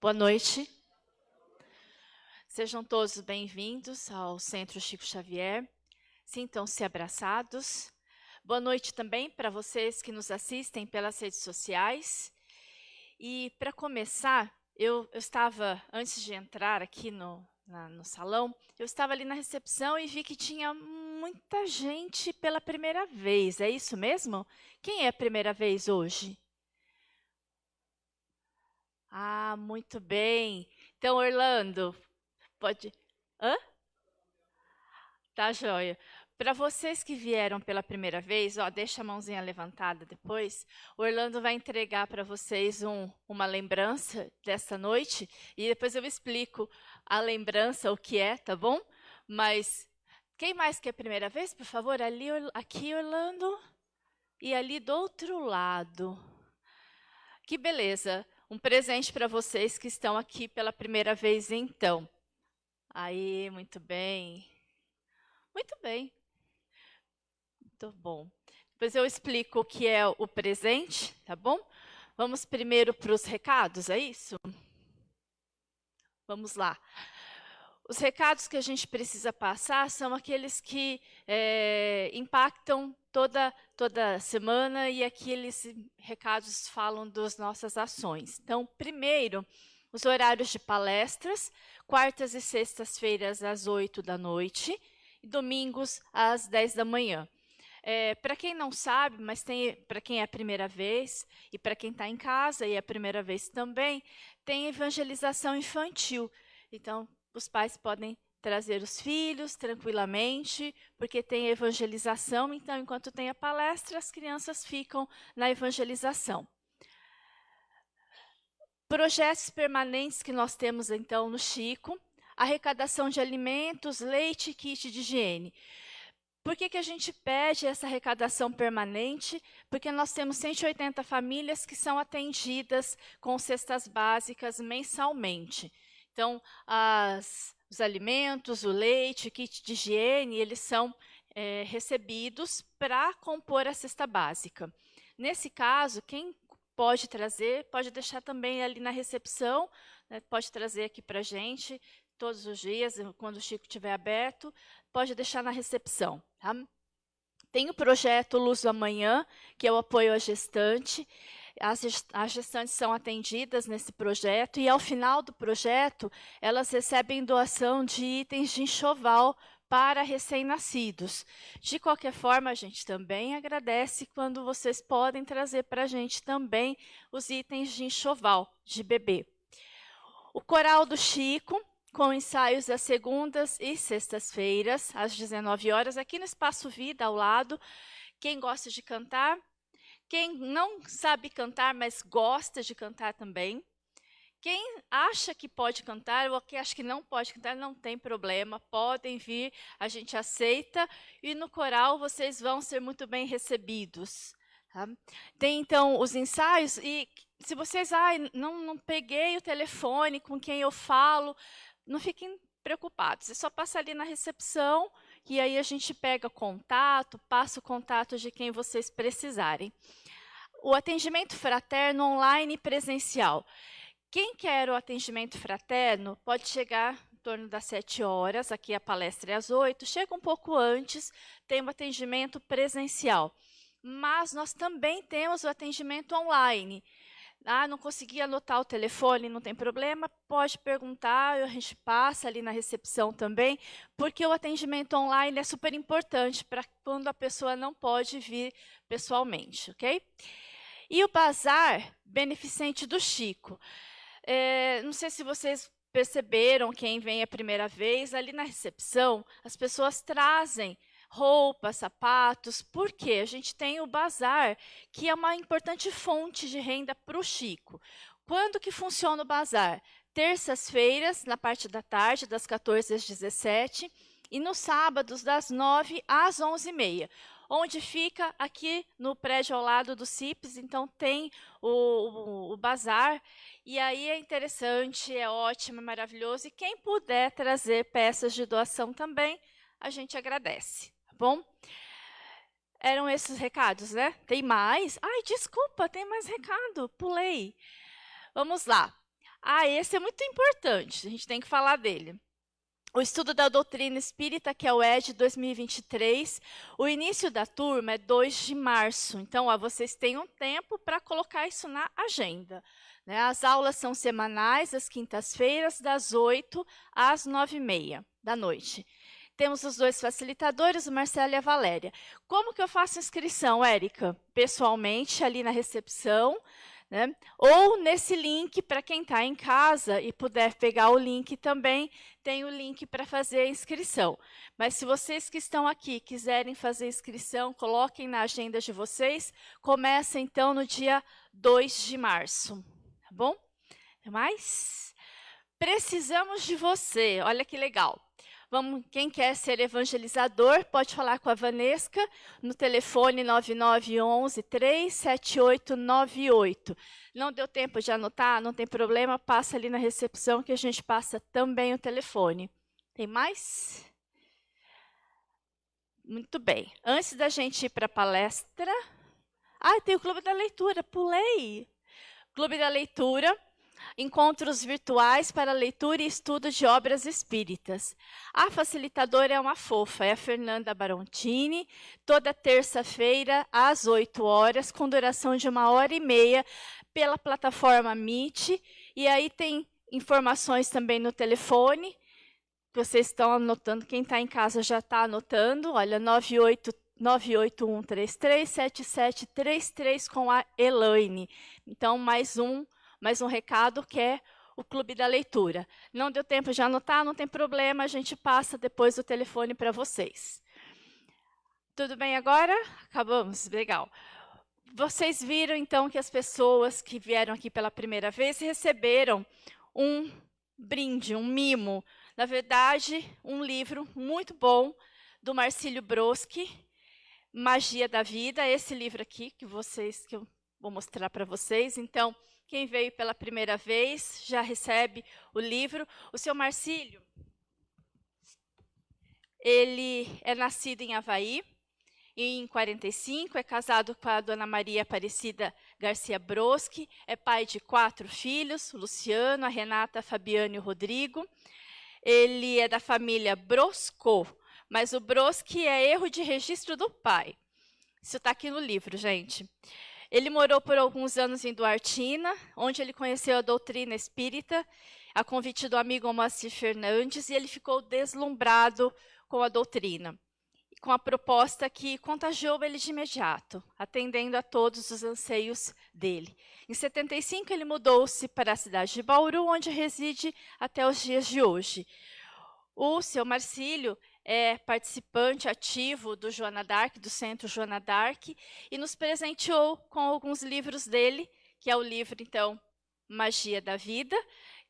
Boa noite. Sejam todos bem-vindos ao Centro Chico Xavier. Sintam-se abraçados. Boa noite também para vocês que nos assistem pelas redes sociais. E para começar, eu, eu, estava, antes de entrar aqui no, na, no salão, eu estava ali na recepção e vi que tinha muita gente pela primeira vez. É isso mesmo? Quem é a primeira vez hoje? Ah, muito bem. Então, Orlando, pode... Hã? Tá joia. Para vocês que vieram pela primeira vez, ó, deixa a mãozinha levantada depois, o Orlando vai entregar para vocês um, uma lembrança dessa noite e depois eu explico a lembrança, o que é, tá bom? Mas quem mais que é a primeira vez, por favor? Ali, aqui, Orlando, e ali do outro lado. Que beleza. Um presente para vocês que estão aqui pela primeira vez, então. Aí, muito bem. Muito bem. Muito bom. Depois eu explico o que é o presente, tá bom? Vamos primeiro para os recados, é isso? Vamos lá. Os recados que a gente precisa passar são aqueles que é, impactam toda, toda semana e aqueles recados falam das nossas ações. Então, primeiro, os horários de palestras, quartas e sextas-feiras às 8 da noite e domingos às 10 da manhã. É, para quem não sabe, mas tem para quem é a primeira vez e para quem está em casa e é a primeira vez também, tem evangelização infantil. Então, os pais podem trazer os filhos tranquilamente, porque tem evangelização, então, enquanto tem a palestra, as crianças ficam na evangelização. Projetos permanentes que nós temos, então, no Chico, arrecadação de alimentos, leite kit de higiene. Por que, que a gente pede essa arrecadação permanente? Porque nós temos 180 famílias que são atendidas com cestas básicas mensalmente. Então, as, os alimentos, o leite, o kit de higiene, eles são é, recebidos para compor a cesta básica. Nesse caso, quem pode trazer, pode deixar também ali na recepção, né, pode trazer aqui para a gente todos os dias, quando o Chico estiver aberto, pode deixar na recepção. Tá? Tem o projeto Luz do Amanhã, que é o apoio à gestante. As, as gestantes são atendidas nesse projeto e, ao final do projeto, elas recebem doação de itens de enxoval para recém-nascidos. De qualquer forma, a gente também agradece quando vocês podem trazer para a gente também os itens de enxoval de bebê. O Coral do Chico, com ensaios às segundas e sextas-feiras, às 19 horas, aqui no Espaço Vida, ao lado. Quem gosta de cantar, quem não sabe cantar, mas gosta de cantar também. Quem acha que pode cantar ou quem acha que não pode cantar, não tem problema, podem vir, a gente aceita. E no coral vocês vão ser muito bem recebidos. Tá? Tem então os ensaios e se vocês, ah, não, não peguei o telefone com quem eu falo, não fiquem preocupados. É só passar ali na recepção e aí a gente pega contato, passa o contato de quem vocês precisarem o atendimento fraterno online e presencial. Quem quer o atendimento fraterno pode chegar em torno das 7 horas, aqui a palestra é às 8, chega um pouco antes, tem um atendimento presencial. Mas nós também temos o atendimento online. Ah, não consegui anotar o telefone, não tem problema, pode perguntar, a gente passa ali na recepção também, porque o atendimento online é super importante para quando a pessoa não pode vir pessoalmente, ok? E o bazar beneficente do Chico. É, não sei se vocês perceberam, quem vem a primeira vez, ali na recepção, as pessoas trazem roupas, sapatos, porque a gente tem o bazar, que é uma importante fonte de renda para o Chico. Quando que funciona o bazar? Terças-feiras, na parte da tarde, das 14 às 17, e nos sábados, das 9 às 11h30 onde fica aqui no prédio ao lado do CIPS, então tem o, o, o bazar, e aí é interessante, é ótimo, é maravilhoso, e quem puder trazer peças de doação também, a gente agradece, bom? Eram esses recados, né? Tem mais? Ai, desculpa, tem mais recado, pulei. Vamos lá. Ah, esse é muito importante, a gente tem que falar dele. O estudo da doutrina espírita, que é o ED 2023, o início da turma é 2 de março. Então, ó, vocês têm um tempo para colocar isso na agenda. Né? As aulas são semanais, às quintas-feiras, das 8 às 9h30 da noite. Temos os dois facilitadores, o Marcelo e a Valéria. Como que eu faço inscrição, Érica? Pessoalmente, ali na recepção, né? Ou nesse link, para quem está em casa e puder pegar o link também, tem o link para fazer a inscrição. Mas se vocês que estão aqui quiserem fazer inscrição, coloquem na agenda de vocês. Começa então no dia 2 de março, tá bom? Mais? Precisamos de você, olha que legal. Vamos, quem quer ser evangelizador, pode falar com a Vanesca no telefone 9911 37898. Não deu tempo de anotar? Não tem problema, passa ali na recepção que a gente passa também o telefone. Tem mais? Muito bem. Antes da gente ir para a palestra... Ah, tem o Clube da Leitura, pulei! Clube da Leitura encontros virtuais para leitura e estudo de obras espíritas. A facilitadora é uma fofa, é a Fernanda Barontini, toda terça-feira, às 8 horas, com duração de uma hora e meia, pela plataforma Meet. E aí tem informações também no telefone, vocês estão anotando, quem está em casa já está anotando, olha, 98 981337733 com a Elaine. Então, mais um mais um recado que é o Clube da Leitura. Não deu tempo de anotar, não tem problema, a gente passa depois o telefone para vocês. Tudo bem agora? Acabamos? Legal. Vocês viram, então, que as pessoas que vieram aqui pela primeira vez receberam um brinde, um mimo. Na verdade, um livro muito bom do Marcílio Broski, Magia da Vida. Esse livro aqui que vocês que eu vou mostrar para vocês. Então, quem veio pela primeira vez já recebe o livro. O seu Marcílio, ele é nascido em Havaí, em 45, é casado com a dona Maria Aparecida Garcia Broski, é pai de quatro filhos, Luciano, a Renata, a Fabiano e o Rodrigo. Ele é da família Brosco, mas o Broski é erro de registro do pai. Isso está aqui no livro, gente. Ele morou por alguns anos em Duartina, onde ele conheceu a doutrina espírita, a convite do amigo Moacir Fernandes, e ele ficou deslumbrado com a doutrina, com a proposta que contagiou ele de imediato, atendendo a todos os anseios dele. Em 75, ele mudou-se para a cidade de Bauru, onde reside até os dias de hoje. O seu Marcílio é participante ativo do Joana Dark, do Centro Joana Dark, e nos presenteou com alguns livros dele, que é o livro, então, Magia da Vida,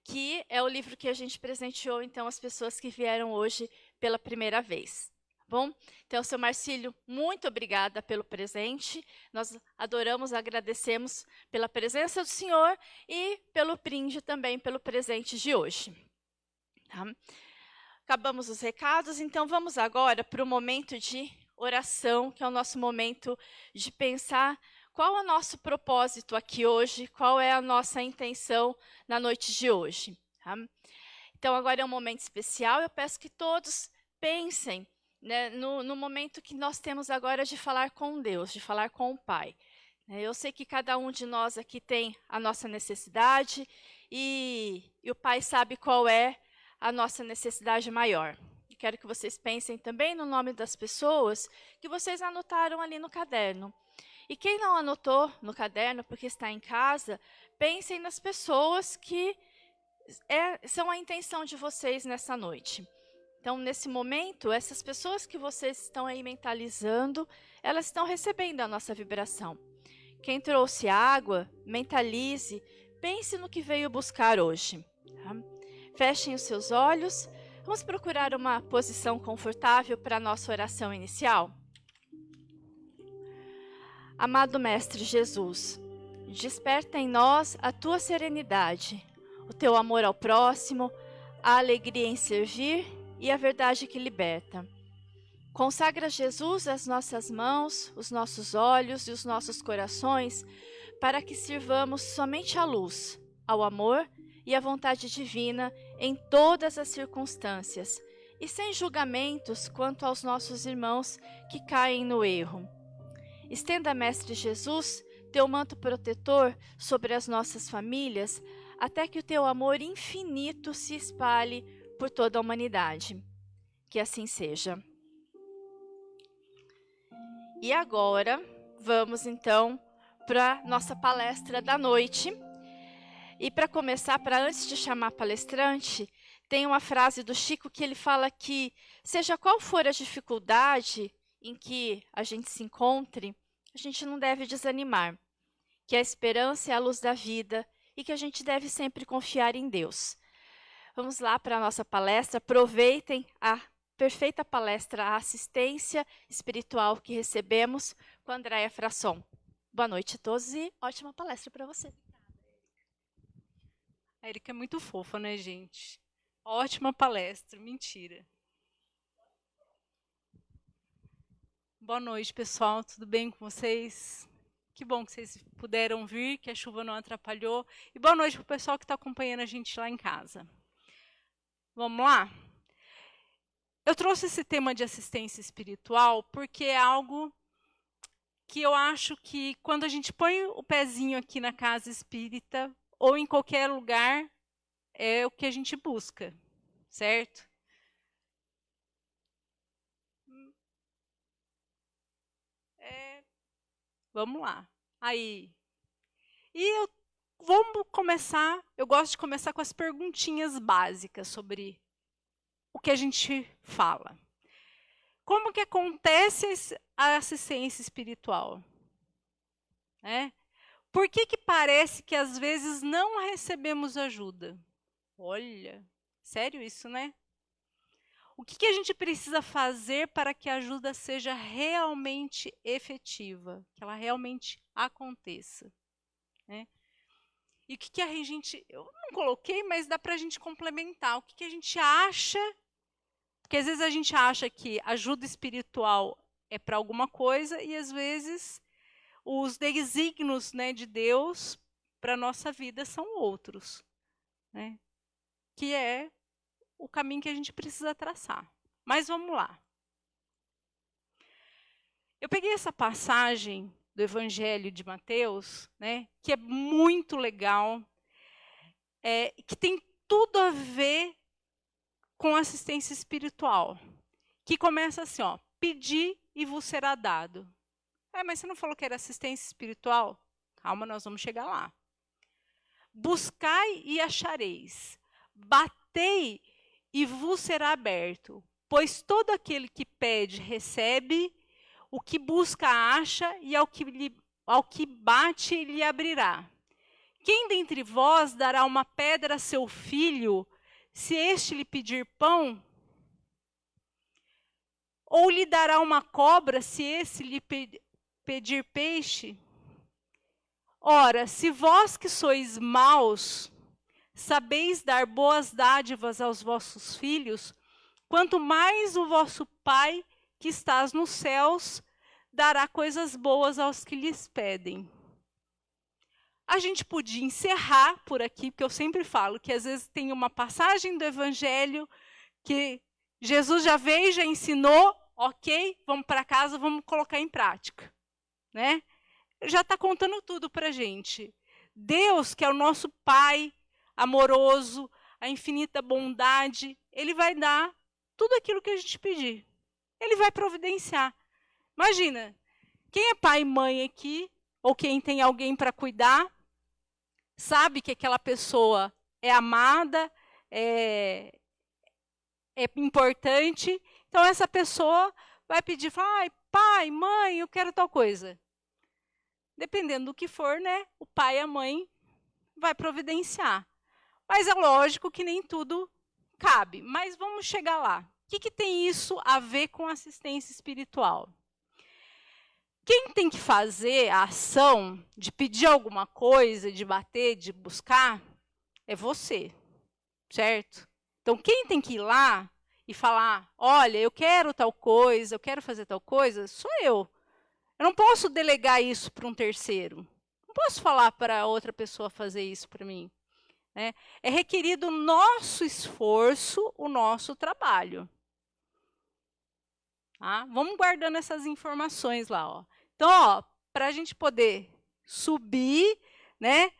que é o livro que a gente presenteou, então, as pessoas que vieram hoje pela primeira vez. Tá bom? Então, seu Marcílio, muito obrigada pelo presente. Nós adoramos, agradecemos pela presença do senhor e pelo brinde também, pelo presente de hoje. Tá? Acabamos os recados, então vamos agora para o momento de oração, que é o nosso momento de pensar qual é o nosso propósito aqui hoje, qual é a nossa intenção na noite de hoje. Tá? Então agora é um momento especial, eu peço que todos pensem né, no, no momento que nós temos agora de falar com Deus, de falar com o Pai. Né? Eu sei que cada um de nós aqui tem a nossa necessidade e, e o Pai sabe qual é a nossa necessidade maior. Quero que vocês pensem também no nome das pessoas que vocês anotaram ali no caderno. E quem não anotou no caderno porque está em casa, pensem nas pessoas que é, são a intenção de vocês nessa noite. Então, nesse momento, essas pessoas que vocês estão aí mentalizando, elas estão recebendo a nossa vibração. Quem trouxe água, mentalize, pense no que veio buscar hoje. Tá? Fechem os seus olhos. Vamos procurar uma posição confortável para a nossa oração inicial. Amado Mestre Jesus, desperta em nós a tua serenidade, o teu amor ao próximo, a alegria em servir e a verdade que liberta. Consagra Jesus as nossas mãos, os nossos olhos e os nossos corações, para que sirvamos somente à luz, ao amor e a vontade divina em todas as circunstâncias, e sem julgamentos quanto aos nossos irmãos que caem no erro. Estenda, Mestre Jesus, teu manto protetor sobre as nossas famílias, até que o teu amor infinito se espalhe por toda a humanidade. Que assim seja. E agora, vamos então para nossa palestra da noite. E para começar, para antes de chamar palestrante, tem uma frase do Chico que ele fala que, seja qual for a dificuldade em que a gente se encontre, a gente não deve desanimar, que a esperança é a luz da vida e que a gente deve sempre confiar em Deus. Vamos lá para a nossa palestra, aproveitem a perfeita palestra, a assistência espiritual que recebemos com a Andréia Frasson. Boa noite a todos e ótima palestra para você. A Erika é muito fofa, né, gente? Ótima palestra, mentira. Boa noite, pessoal. Tudo bem com vocês? Que bom que vocês puderam vir, que a chuva não atrapalhou. E boa noite para o pessoal que está acompanhando a gente lá em casa. Vamos lá? Eu trouxe esse tema de assistência espiritual porque é algo que eu acho que quando a gente põe o pezinho aqui na casa espírita ou em qualquer lugar, é o que a gente busca, certo? É, vamos lá. Aí. E eu vamos começar, eu gosto de começar com as perguntinhas básicas sobre o que a gente fala. Como que acontece a assistência espiritual? É? Por que, que parece que às vezes não recebemos ajuda? Olha, sério isso, né? O que, que a gente precisa fazer para que a ajuda seja realmente efetiva, que ela realmente aconteça? Né? E o que, que a gente. Eu não coloquei, mas dá para a gente complementar. O que, que a gente acha. Porque às vezes a gente acha que ajuda espiritual é para alguma coisa e às vezes os desígnios né, de Deus para a nossa vida são outros. Né? Que é o caminho que a gente precisa traçar. Mas vamos lá. Eu peguei essa passagem do Evangelho de Mateus, né, que é muito legal, é, que tem tudo a ver com assistência espiritual, que começa assim, ó, pedir e vos será dado. É, mas você não falou que era assistência espiritual? Calma, nós vamos chegar lá. Buscai e achareis. Batei e vos será aberto. Pois todo aquele que pede, recebe, o que busca, acha, e ao que, lhe, ao que bate, lhe abrirá. Quem dentre vós dará uma pedra a seu filho, se este lhe pedir pão? Ou lhe dará uma cobra, se esse lhe pedir peixe? Ora, se vós que sois maus, sabeis dar boas dádivas aos vossos filhos, quanto mais o vosso Pai que estás nos céus dará coisas boas aos que lhes pedem. A gente podia encerrar por aqui, porque eu sempre falo que às vezes tem uma passagem do Evangelho que Jesus já veio, já ensinou, ok, vamos para casa, vamos colocar em prática. Né? Já está contando tudo para a gente. Deus, que é o nosso Pai amoroso, a infinita bondade, Ele vai dar tudo aquilo que a gente pedir. Ele vai providenciar. Imagina, quem é pai e mãe aqui, ou quem tem alguém para cuidar, sabe que aquela pessoa é amada, é, é importante. Então, essa pessoa vai pedir, ah, pai, mãe, eu quero tal coisa. Dependendo do que for, né, o pai e a mãe vai providenciar. Mas é lógico que nem tudo cabe. Mas vamos chegar lá que, que tem isso a ver com assistência espiritual? Quem tem que fazer a ação de pedir alguma coisa, de bater, de buscar, é você, certo? Então, quem tem que ir lá e falar, olha, eu quero tal coisa, eu quero fazer tal coisa, sou eu. Eu não posso delegar isso para um terceiro. Não posso falar para outra pessoa fazer isso para mim. Né? É requerido o nosso esforço, o nosso trabalho. Tá? Vamos guardando essas informações lá. Ó. Então, para a gente poder subir, né,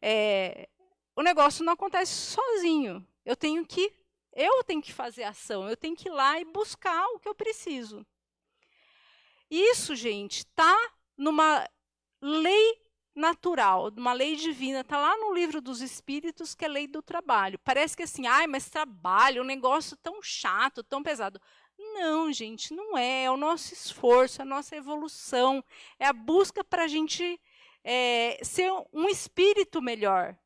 é, o negócio não acontece sozinho. Eu tenho que eu tenho que fazer ação, eu tenho que ir lá e buscar o que eu preciso. Isso, gente, está numa lei natural, uma lei divina, está lá no livro dos Espíritos, que é a lei do trabalho. Parece que assim, ai, mas trabalho, um negócio tão chato, tão pesado. Não, gente, não é. É o nosso esforço, é a nossa evolução, é a busca para a gente é, ser um espírito melhor,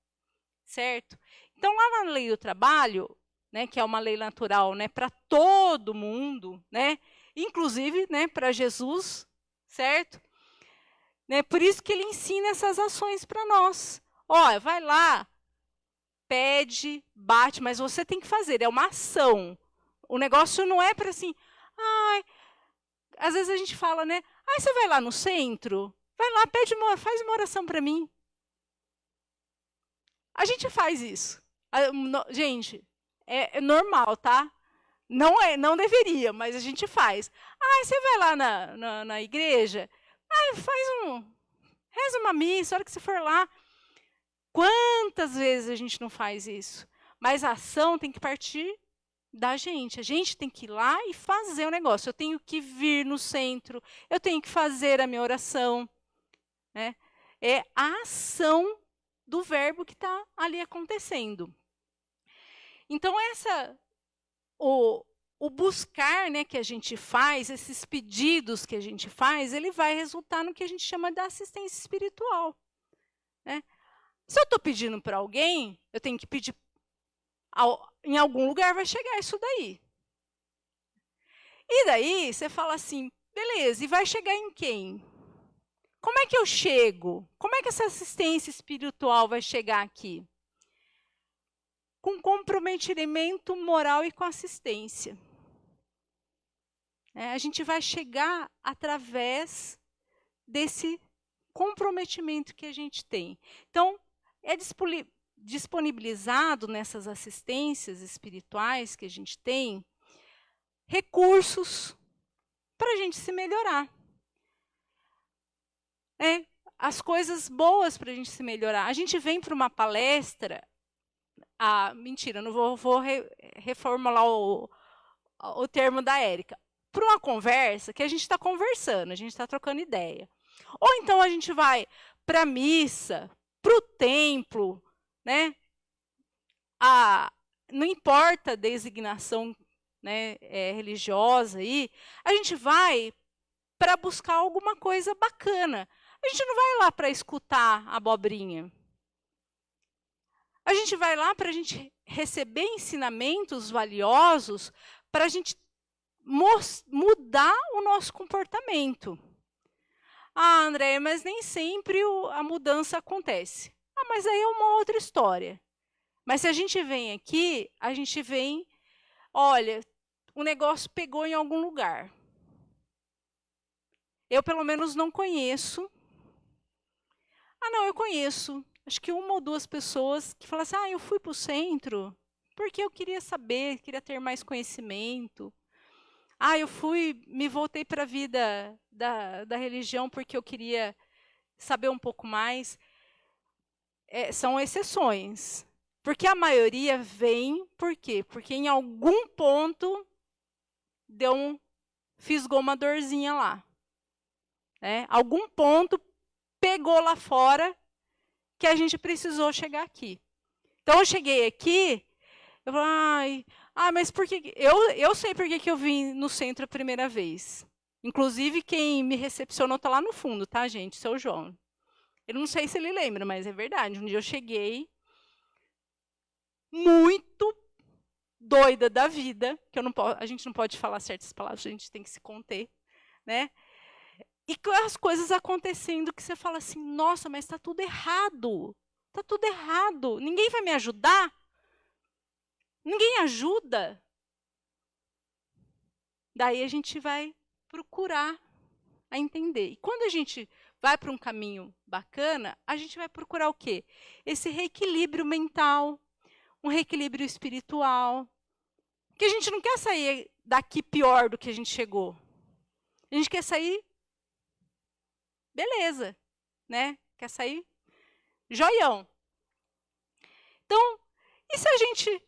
certo? Então, lá na lei do trabalho, né, que é uma lei natural né, para todo mundo, né, inclusive né, para Jesus, certo? Né, por isso que ele ensina essas ações para nós. Olha, vai lá, pede, bate, mas você tem que fazer, é uma ação. O negócio não é para assim, ai, às vezes a gente fala, né? Ai, você vai lá no centro, vai lá, pede uma, faz uma oração para mim. A gente faz isso. Gente, é, é normal, tá? Não é, não deveria, mas a gente faz. Ah, você vai lá na, na, na igreja, ah, faz um, reza uma missa, a hora que você for lá. Quantas vezes a gente não faz isso? Mas a ação tem que partir da gente. A gente tem que ir lá e fazer o negócio. Eu tenho que vir no centro, eu tenho que fazer a minha oração. Né? É a ação do verbo que está ali acontecendo. Então, essa, o, o buscar né, que a gente faz, esses pedidos que a gente faz, ele vai resultar no que a gente chama de assistência espiritual. Né? Se eu estou pedindo para alguém, eu tenho que pedir. Ao, em algum lugar vai chegar isso daí. E daí você fala assim, beleza, e vai chegar em quem? Como é que eu chego? Como é que essa assistência espiritual vai chegar aqui? Com comprometimento moral e com assistência. É, a gente vai chegar através desse comprometimento que a gente tem. Então, é disponibilizado nessas assistências espirituais que a gente tem recursos para a gente se melhorar. É, as coisas boas para a gente se melhorar. A gente vem para uma palestra, ah, mentira, não vou, vou re, reformular o, o termo da Érica. Para uma conversa que a gente está conversando, a gente está trocando ideia. Ou então a gente vai para a missa, para o templo, né? A, não importa a designação né, é, religiosa aí, a gente vai para buscar alguma coisa bacana. A gente não vai lá para escutar a abobrinha. A gente vai lá para a gente receber ensinamentos valiosos para a gente mudar o nosso comportamento. Ah, André, mas nem sempre o, a mudança acontece. Ah, mas aí é uma outra história. Mas se a gente vem aqui, a gente vem, olha, o negócio pegou em algum lugar. Eu, pelo menos, não conheço. Ah, não, eu conheço acho que uma ou duas pessoas que falam assim, ah, eu fui para o centro porque eu queria saber, queria ter mais conhecimento. Ah, eu fui, me voltei para a vida da, da religião porque eu queria saber um pouco mais. É, são exceções. Porque a maioria vem, por quê? Porque em algum ponto deu um, fisgou uma dorzinha lá. Né? Algum ponto pegou lá fora que a gente precisou chegar aqui. Então, eu cheguei aqui, eu falei, ai, ah, mas por que... Eu, eu sei por que, que eu vim no centro a primeira vez. Inclusive, quem me recepcionou está lá no fundo, tá, gente? Seu João. Eu não sei se ele lembra, mas é verdade. Um dia eu cheguei muito doida da vida, que eu não a gente não pode falar certas palavras, a gente tem que se conter, né? E as coisas acontecendo que você fala assim, nossa, mas está tudo errado. Está tudo errado. Ninguém vai me ajudar? Ninguém ajuda? Daí a gente vai procurar a entender. E quando a gente vai para um caminho bacana, a gente vai procurar o quê? Esse reequilíbrio mental, um reequilíbrio espiritual. Porque a gente não quer sair daqui pior do que a gente chegou. A gente quer sair beleza, né? Quer sair joião. Então, e se a gente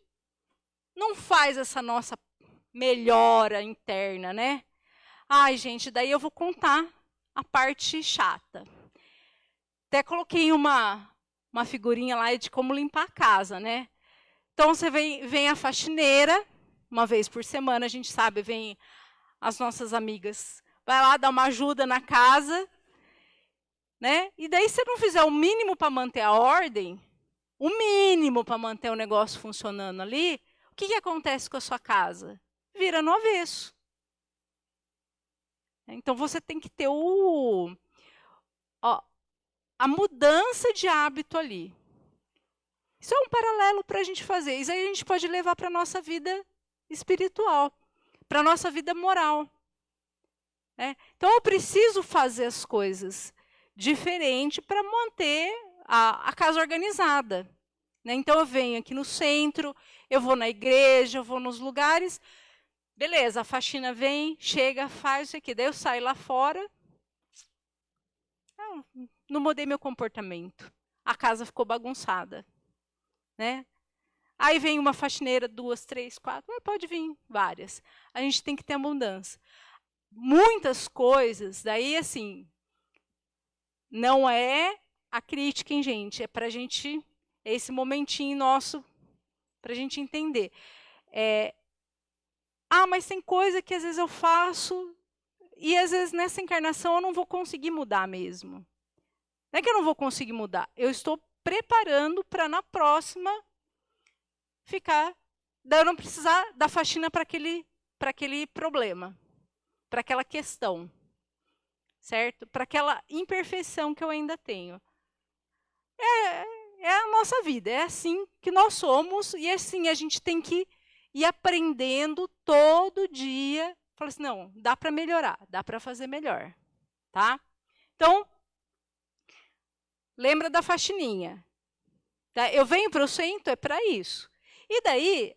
não faz essa nossa melhora interna, né? Ai, gente, daí eu vou contar a parte chata. Até coloquei uma, uma figurinha lá de como limpar a casa, né? Então, você vem, vem a faxineira, uma vez por semana, a gente sabe, vem as nossas amigas. Vai lá, dá uma ajuda na casa, né? E daí, se não fizer o mínimo para manter a ordem, o mínimo para manter o negócio funcionando ali, o que, que acontece com a sua casa? Vira no avesso. Então você tem que ter o, ó, a mudança de hábito ali. Isso é um paralelo para a gente fazer. Isso aí a gente pode levar para a nossa vida espiritual, para a nossa vida moral. Né? Então eu preciso fazer as coisas diferente para manter a, a casa organizada. Né? Então, eu venho aqui no centro, eu vou na igreja, eu vou nos lugares. Beleza, a faxina vem, chega, faz isso aqui. Daí eu saio lá fora. Não, não mudei meu comportamento. A casa ficou bagunçada. Né? Aí vem uma faxineira, duas, três, quatro, pode vir várias. A gente tem que ter abundância. Muitas coisas, daí assim, não é a crítica, hein, gente? É para a gente, é esse momentinho nosso, para a gente entender. É, ah, mas tem coisa que às vezes eu faço e às vezes nessa encarnação eu não vou conseguir mudar mesmo. Não é que eu não vou conseguir mudar, eu estou preparando para na próxima ficar, eu não precisar da faxina para aquele, aquele problema, para aquela questão certo? Para aquela imperfeição que eu ainda tenho. É, é a nossa vida, é assim que nós somos e assim a gente tem que ir aprendendo todo dia. Falar assim, não, dá para melhorar, dá para fazer melhor, tá? Então, lembra da faxininha. Tá? Eu venho para o centro, é para isso. E daí,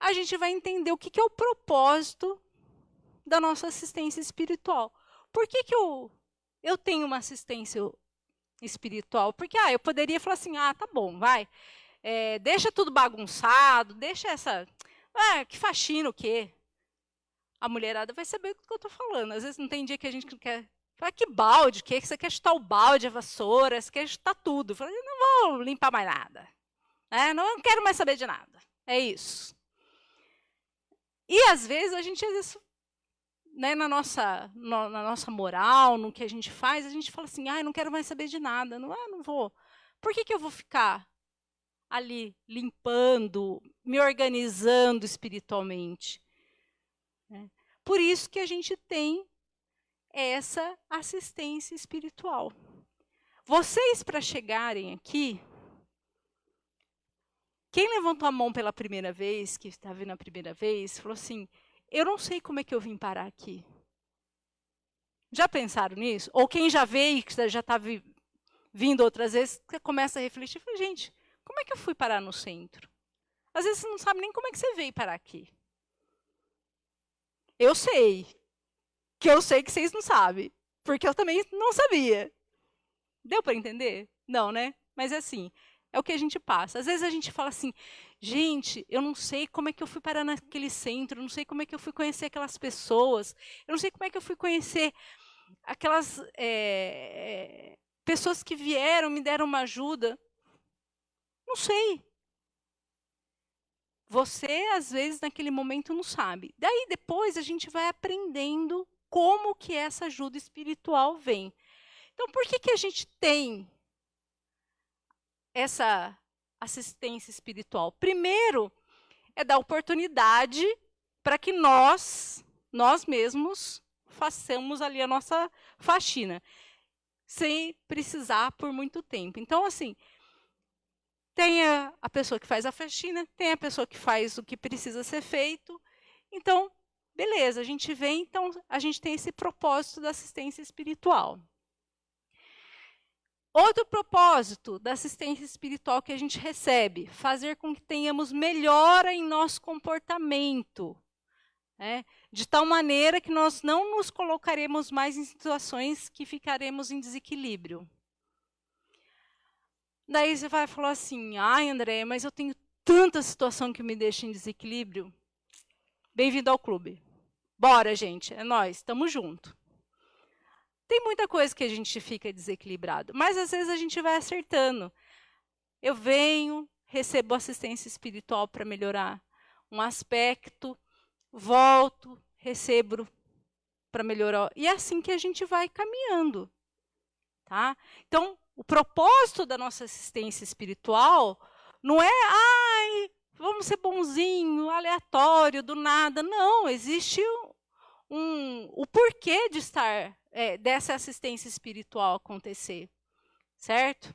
a gente vai entender o que, que é o propósito da nossa assistência espiritual. Por que, que eu, eu tenho uma assistência espiritual? Porque ah, eu poderia falar assim, ah, tá bom, vai. É, deixa tudo bagunçado, deixa essa... Ah, que faxina o quê? A mulherada vai saber o que eu estou falando. Às vezes não tem dia que a gente quer... Fala, que balde, o quê? Você quer chutar o balde, a vassoura, você quer chutar tudo. Fala, não vou limpar mais nada. É, não quero mais saber de nada. É isso. E às vezes a gente às vezes, né, na, nossa, no, na nossa moral, no que a gente faz, a gente fala assim, ah, não quero mais saber de nada, não, ah, não vou. Por que, que eu vou ficar ali limpando, me organizando espiritualmente? É. Por isso que a gente tem essa assistência espiritual. Vocês, para chegarem aqui, quem levantou a mão pela primeira vez, que está vindo a primeira vez, falou assim, eu não sei como é que eu vim parar aqui. Já pensaram nisso? Ou quem já veio, que já está vindo outras vezes, começa a refletir, fala, gente, como é que eu fui parar no centro? Às vezes você não sabe nem como é que você veio parar aqui. Eu sei. Que eu sei que vocês não sabem. Porque eu também não sabia. Deu para entender? Não, né? Mas é assim, é o que a gente passa. Às vezes a gente fala assim, Gente, eu não sei como é que eu fui parar naquele centro, não sei como é que eu fui conhecer aquelas pessoas, eu não sei como é que eu fui conhecer aquelas é, pessoas que vieram, me deram uma ajuda. Não sei. Você, às vezes, naquele momento não sabe. Daí, depois, a gente vai aprendendo como que essa ajuda espiritual vem. Então, por que, que a gente tem essa assistência espiritual? Primeiro, é dar oportunidade para que nós, nós mesmos, façamos ali a nossa faxina, sem precisar por muito tempo. Então, assim, tem a, a pessoa que faz a faxina, tem a pessoa que faz o que precisa ser feito. Então, Beleza, a gente vem, então a gente tem esse propósito da assistência espiritual. Outro propósito da assistência espiritual que a gente recebe, fazer com que tenhamos melhora em nosso comportamento. Né? De tal maneira que nós não nos colocaremos mais em situações que ficaremos em desequilíbrio. Daí você vai falar assim, ai André, mas eu tenho tanta situação que me deixa em desequilíbrio. Bem-vindo ao clube. Bora, gente, é nós, estamos junto. Tem muita coisa que a gente fica desequilibrado, mas às vezes a gente vai acertando. Eu venho, recebo assistência espiritual para melhorar um aspecto, volto, recebo para melhorar. E é assim que a gente vai caminhando. Tá? Então, o propósito da nossa assistência espiritual não é, ai, vamos ser bonzinho, aleatório, do nada. Não, existe um, o porquê de estar, é, dessa assistência espiritual acontecer, certo?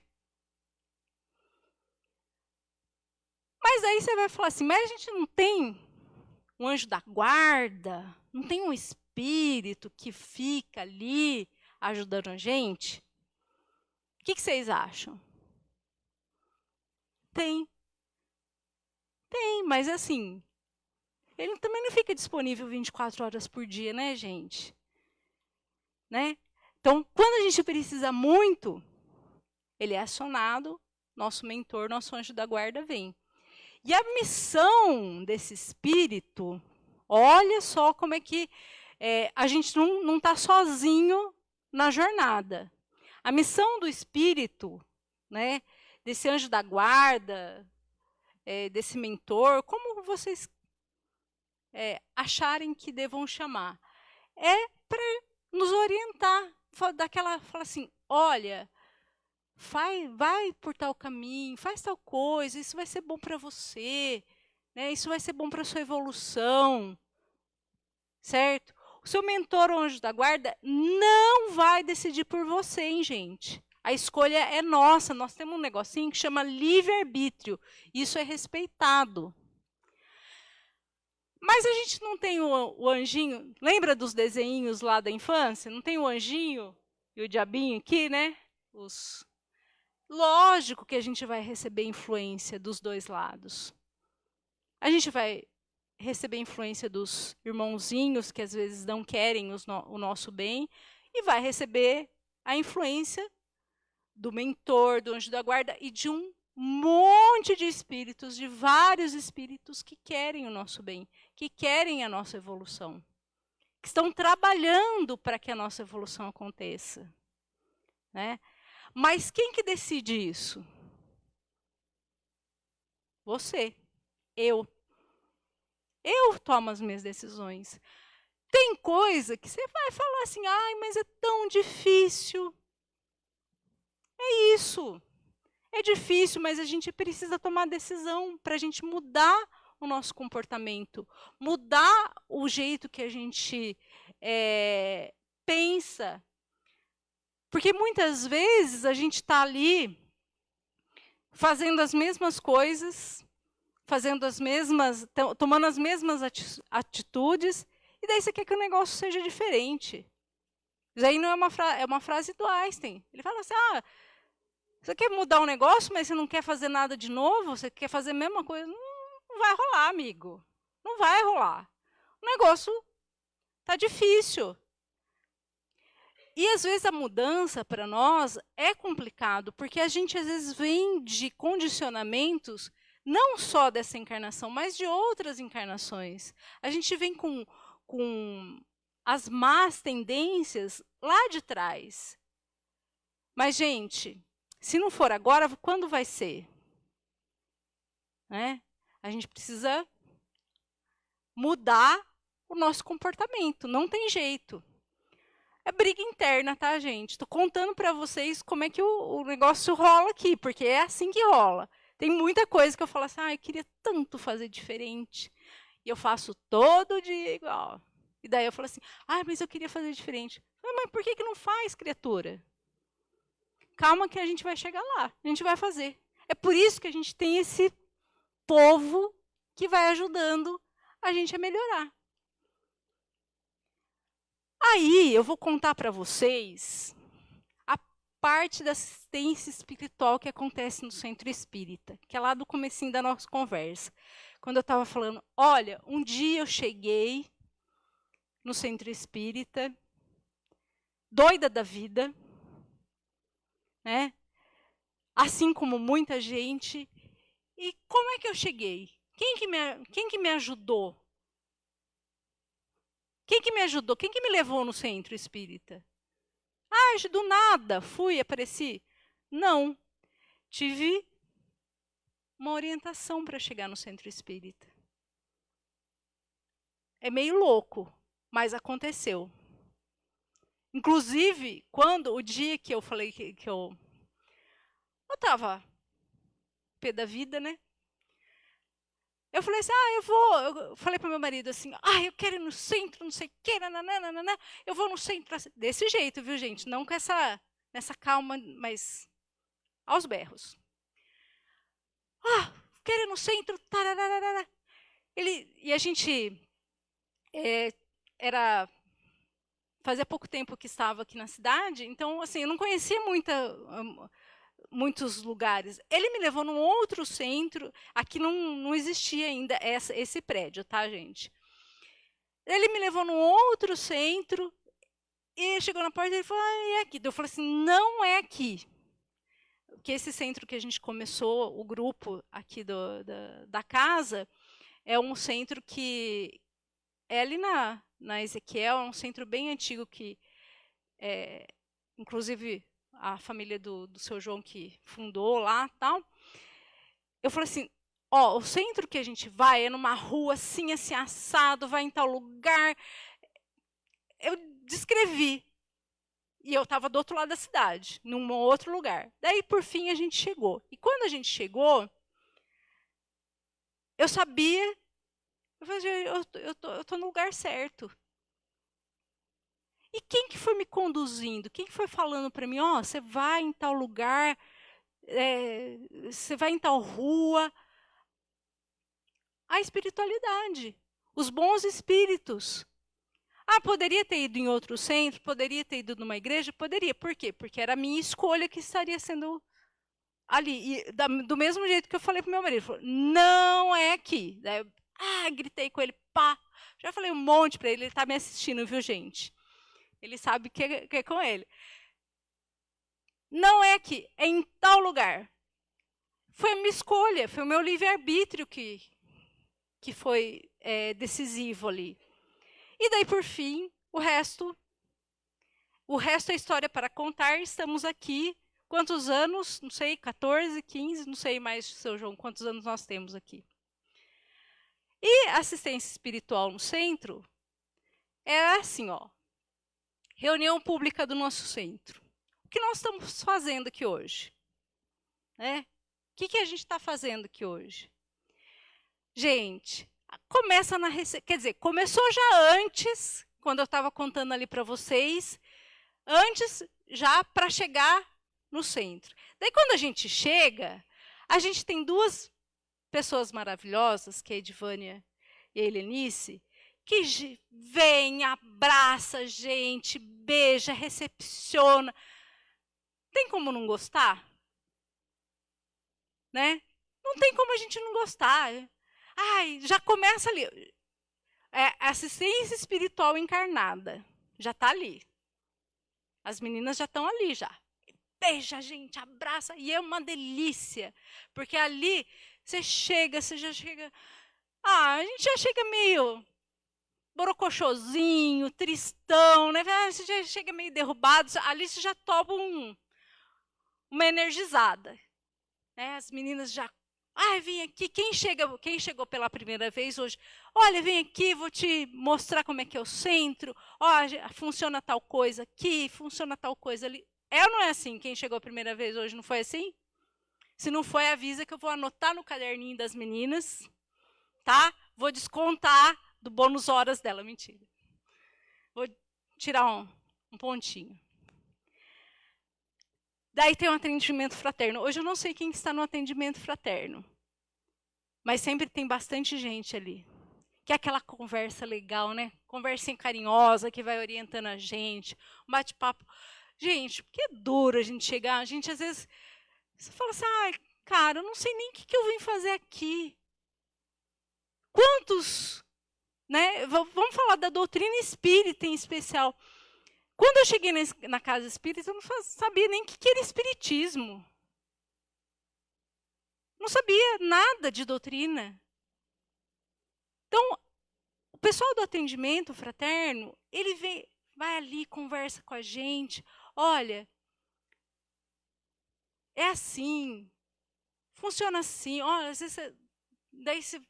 Mas aí você vai falar assim, mas a gente não tem um anjo da guarda, não tem um espírito que fica ali ajudando a gente? O que, que vocês acham? Tem. Tem, mas assim, ele também não fica disponível 24 horas por dia, né, gente? Né? Então, quando a gente precisa muito, ele é acionado, nosso mentor, nosso anjo da guarda vem. E a missão desse espírito, olha só como é que é, a gente não está sozinho na jornada. A missão do espírito, né, desse anjo da guarda, é, desse mentor, como vocês é, acharem que devam chamar. É para nos orientar, daquela, fala assim, olha, vai, vai por tal caminho, faz tal coisa, isso vai ser bom para você, né? isso vai ser bom para sua evolução, certo? O seu mentor, o anjo da guarda, não vai decidir por você, hein, gente? A escolha é nossa, nós temos um negocinho que chama livre-arbítrio, isso é respeitado. Mas a gente não tem o, o anjinho, lembra dos desenhinhos lá da infância? Não tem o anjinho e o diabinho aqui, né? Os... Lógico que a gente vai receber influência dos dois lados. A gente vai receber influência dos irmãozinhos que às vezes não querem no, o nosso bem e vai receber a influência do mentor, do anjo da guarda e de um monte de espíritos, de vários espíritos que querem o nosso bem, que querem a nossa evolução, que estão trabalhando para que a nossa evolução aconteça. Né? Mas quem que decide isso? Você, eu. Eu tomo as minhas decisões. Tem coisa que você vai falar assim, ai, mas é tão difícil. É isso. É difícil, mas a gente precisa tomar decisão para a gente mudar o nosso comportamento, mudar o jeito que a gente é, pensa. Porque muitas vezes a gente está ali fazendo as mesmas coisas, fazendo as mesmas, tomando as mesmas atitudes, e daí você quer que o negócio seja diferente. Isso aí não é uma, é uma frase do Einstein. Ele fala assim, ah, você quer mudar um negócio, mas você não quer fazer nada de novo? Você quer fazer a mesma coisa? Não, vai rolar, amigo. Não vai rolar. O negócio está difícil. E às vezes a mudança para nós é complicado, porque a gente às vezes vem de condicionamentos não só dessa encarnação, mas de outras encarnações. A gente vem com, com as más tendências lá de trás. Mas, gente, se não for agora, quando vai ser? Né? A gente precisa mudar o nosso comportamento, não tem jeito. É briga interna, tá, gente? Estou contando para vocês como é que o, o, negócio rola aqui, porque é assim que rola. Tem muita coisa que eu falo assim, ah, eu queria tanto fazer diferente. E eu faço todo dia igual. E daí eu falo assim, ah, mas eu queria fazer diferente. Mas por que, que não faz, criatura? Calma que a gente vai chegar lá, a gente vai fazer. É por isso que a gente tem esse povo que vai ajudando a gente a melhorar. Aí eu vou contar para vocês a parte da assistência espiritual que acontece no centro espírita, que é lá do comecinho da nossa conversa. Quando eu estava falando, olha, um dia eu cheguei no centro espírita, doida da vida, né? Assim como muita gente. E como é que eu cheguei? Quem que me, quem que me ajudou? Quem que me ajudou? Quem que me levou no centro espírita? Ah, do nada, fui, apareci. Não. Tive uma orientação para chegar no centro espírita. É meio louco, mas aconteceu. Inclusive, quando o dia que eu falei que, que eu eu estava pé da vida, né? Eu falei assim, ah, eu vou. Eu falei para meu marido assim, ah, eu quero ir no centro, não sei o quê, nananana, eu vou no centro. Desse jeito, viu, gente? Não com essa, nessa calma, mas aos berros. Ah, quero ir no centro, tararara. Ele, e a gente é, era fazia pouco tempo que estava aqui na cidade, então assim, eu não conhecia muita muitos lugares. Ele me levou num outro centro, aqui não, não existia ainda essa, esse prédio, tá, gente? Ele me levou num outro centro, e chegou na porta e falou, ah, é aqui. Eu falei assim, não é aqui. Porque esse centro que a gente começou, o grupo aqui do, da, da casa, é um centro que é ali na, na Ezequiel, é um centro bem antigo que, é, inclusive, a família do, do seu João que fundou lá tal. Eu falei assim, ó, o centro que a gente vai é numa rua assim, assim, assado, vai em tal lugar. Eu descrevi. E eu estava do outro lado da cidade, num outro lugar. Daí, por fim, a gente chegou. E quando a gente chegou, eu sabia, eu falei, eu, eu, tô no lugar certo. E quem que foi me conduzindo? Quem que foi falando para mim, ó, oh, você vai em tal lugar, é, você vai em tal rua? A espiritualidade, os bons espíritos. Ah, poderia ter ido em outro centro, poderia ter ido numa igreja? Poderia. Por quê? Porque era a minha escolha que estaria sendo ali. E da, do mesmo jeito que eu falei para meu marido, falou, não é aqui. Daí, ah, gritei com ele, pá. Já falei um monte para ele, ele está me assistindo, viu, gente? Ele sabe que é, que é com ele. Não é aqui, é em tal lugar. Foi a minha escolha, foi o meu livre-arbítrio que, que foi é, decisivo ali. E daí, por fim, o resto, o resto é história para contar. Estamos aqui. Quantos anos? Não sei, 14, 15, não sei mais, seu João, quantos anos nós temos aqui. E assistência espiritual no centro era assim, ó reunião pública do nosso centro. O que nós estamos fazendo aqui hoje? Né? O que, que a gente está fazendo aqui hoje? Gente, começa na quer dizer, começou já antes, quando eu estava contando ali para vocês, antes já para chegar no centro. Daí quando a gente chega, a gente tem duas pessoas maravilhosas, que é a Edvânia e a Helenice, que vem, abraça a gente, beija, recepciona. Tem como não gostar? Né? Não tem como a gente não gostar. Ai, já começa ali. É assistência espiritual encarnada. Já está ali. As meninas já estão ali já. Beija a gente, abraça. E é uma delícia. Porque ali você chega, você já chega. Ah, a gente já chega meio borocochosinho, tristão, né? Ah, você já chega meio derrubado, ali você já toma um, uma energizada. Né? As meninas já, ai, vem aqui, quem, chega, quem chegou pela primeira vez hoje, olha, vem aqui, vou te mostrar como é que é o centro, ó, funciona tal coisa aqui, funciona tal coisa ali. É ou não é assim? Quem chegou a primeira vez hoje não foi assim? Se não foi, avisa que eu vou anotar no caderninho das meninas, tá? Vou descontar do bônus horas dela, mentira. Vou tirar um, um pontinho. Daí tem um atendimento fraterno. Hoje eu não sei quem está no atendimento fraterno. Mas sempre tem bastante gente ali. que é aquela conversa legal, né? Conversinha carinhosa que vai orientando a gente, um bate-papo. Gente, porque é duro a gente chegar, a gente às vezes você fala assim, ai, cara, eu não sei nem o que eu vim fazer aqui. Quantos, né? Vamos falar da doutrina espírita em especial. Quando eu cheguei na casa espírita, eu não sabia nem o que era espiritismo. Não sabia nada de doutrina. Então, o pessoal do atendimento fraterno, ele vem, vai ali, conversa com a gente. Olha, é assim, funciona assim. Olha, às vezes, daí você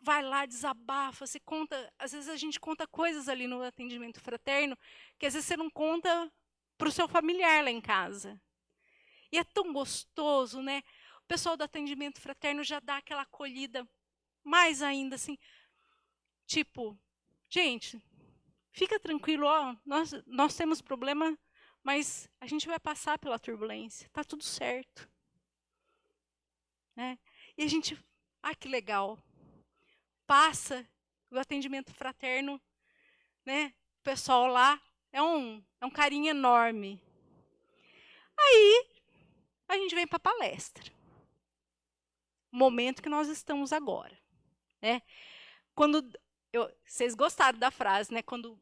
vai lá, desabafa, você conta. Às vezes a gente conta coisas ali no atendimento fraterno que às vezes você não conta para o seu familiar lá em casa. E é tão gostoso, né? O pessoal do atendimento fraterno já dá aquela acolhida mais ainda, assim, tipo, gente, fica tranquilo, ó, nós, nós temos problema, mas a gente vai passar pela turbulência, tá tudo certo. Né? E a gente, ah, que legal, passa o atendimento fraterno, né? O pessoal lá é um, é um carinho enorme. Aí a gente vem para a palestra. O momento que nós estamos agora. Né? Quando eu, vocês gostaram da frase, né? Quando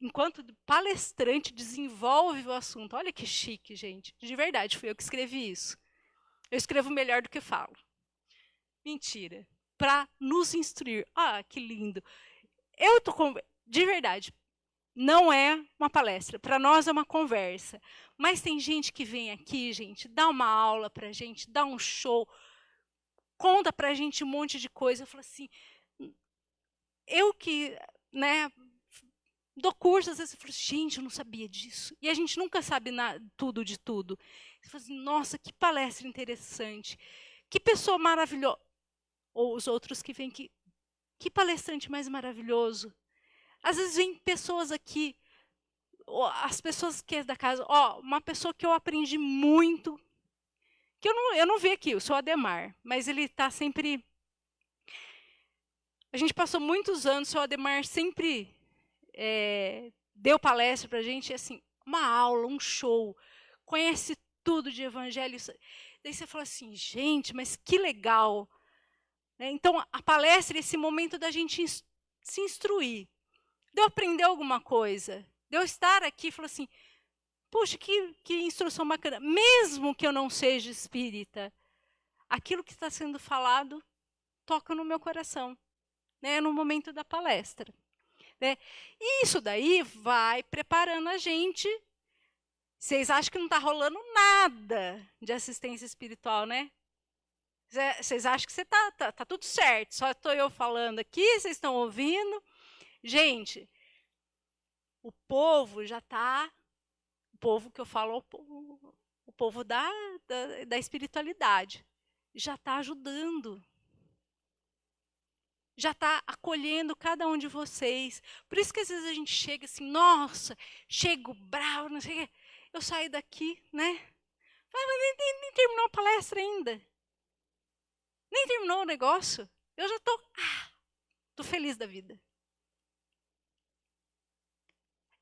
enquanto palestrante desenvolve o assunto. Olha que chique, gente. De verdade, fui eu que escrevi isso. Eu escrevo melhor do que falo. Mentira. Para nos instruir. Ah, que lindo. Eu tô com... de verdade. Não é uma palestra, para nós é uma conversa. Mas tem gente que vem aqui, gente, dá uma aula para gente, dá um show, conta para gente um monte de coisa. Eu falo assim, eu que né, dou curso, às vezes eu falo, gente, eu não sabia disso. E a gente nunca sabe na, tudo de tudo. Você fala assim, nossa, que palestra interessante. Que pessoa maravilhosa. Ou os outros que vêm aqui, que palestrante mais maravilhoso. Às vezes vem pessoas aqui, as pessoas que é da casa, ó, uma pessoa que eu aprendi muito, que eu não, eu não vi aqui, eu sou Ademar, mas ele está sempre a gente passou muitos anos, o Ademar sempre é, deu palestra para a gente, assim, uma aula, um show, conhece tudo de evangelho. Daí você fala assim, gente, mas que legal. Né? Então, a palestra é esse momento da gente se instruir, de eu aprender alguma coisa, de eu estar aqui e falar assim, puxa, que, que instrução bacana. Mesmo que eu não seja espírita, aquilo que está sendo falado toca no meu coração né, no momento da palestra. Né? E isso daí vai preparando a gente. Vocês acham que não está rolando nada de assistência espiritual, né? Vocês acham que você está tá, tá tudo certo, só estou eu falando aqui, vocês estão ouvindo. Gente, o povo já está, o povo que eu falo, o povo, da, da, da espiritualidade, já está ajudando já está acolhendo cada um de vocês. Por isso que às vezes a gente chega assim, nossa, chego bravo, não sei o quê. Eu saio daqui, né? Mas nem, nem, nem, terminou a palestra ainda. Terminou o negócio. Eu já estou, ah, tô feliz da vida.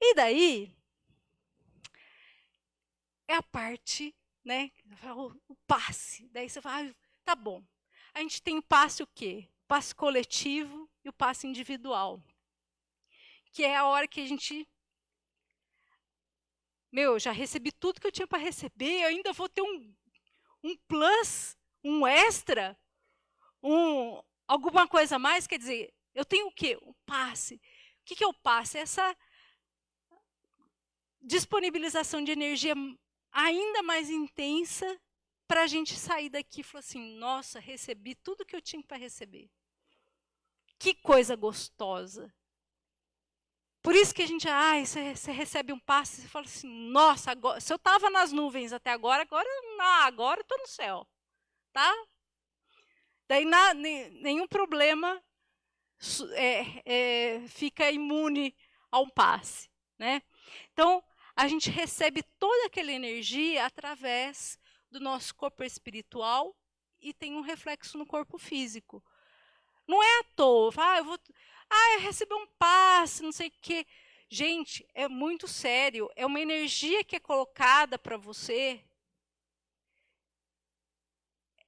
E daí, é a parte, né? O, o passe. Daí você fala, ah, tá bom. A gente tem passe o quê? passe coletivo e o passe individual. Que é a hora que a gente. Meu, já recebi tudo que eu tinha para receber, eu ainda vou ter um, um plus, um extra, um, alguma coisa a mais. Quer dizer, eu tenho o quê? O passe. O que, que é o passe? Essa disponibilização de energia ainda mais intensa para a gente sair daqui e falar assim: nossa, recebi tudo que eu tinha para receber. Que coisa gostosa. Por isso que a gente, ai, você, você recebe um passe e fala assim: nossa, agora, se eu estava nas nuvens até agora, agora não, agora estou no céu. Tá? Daí na, nenhum problema é, é, fica imune a um passe. Né? Então, a gente recebe toda aquela energia através do nosso corpo espiritual e tem um reflexo no corpo físico. Não é à toa. Ah, eu vou. Ah, eu recebi um passe, não sei o quê. Gente, é muito sério. É uma energia que é colocada para você.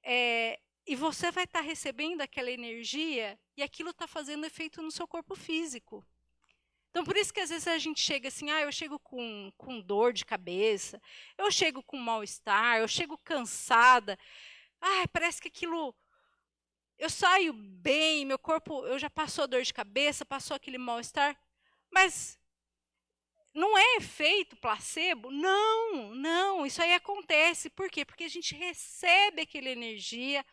É, e você vai estar tá recebendo aquela energia e aquilo está fazendo efeito no seu corpo físico. Então, por isso que às vezes a gente chega assim, ah, eu chego com, com dor de cabeça, eu chego com mal-estar, eu chego cansada. Ah, parece que aquilo. Eu saio bem, meu corpo, eu já passou a dor de cabeça, passou aquele mal-estar. Mas não é efeito placebo? Não, não, isso aí acontece. Por quê? Porque a gente recebe aquela energia,